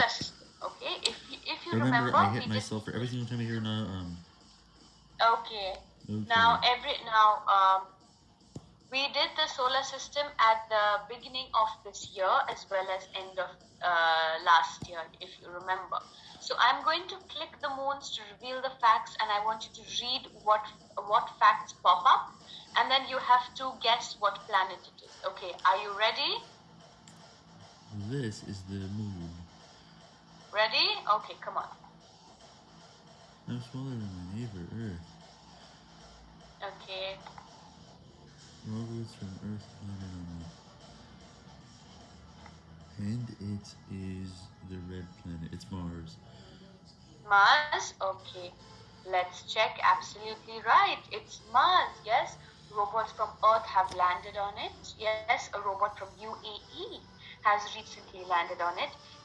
Okay, if you, if you Remember, remember, I hit myself for every single time I hear no, um. Okay. Okay. Now every now um, we did the solar system at the beginning of this year as well as end of uh, last year, if you remember. So I'm going to click the moons to reveal the facts, and I want you to read what what facts pop up, and then you have to guess what planet it is. Okay, are you ready? This is the moon. Ready? Okay, come on. I'm smaller than my neighbor, Earth. Okay. Robots from Earth landed on me. And it is the red planet. It's Mars. Mars? Okay. Let's check. Absolutely right. It's Mars. Yes. Robots from Earth have landed on it. Yes. A robot from UAE has recently landed on it.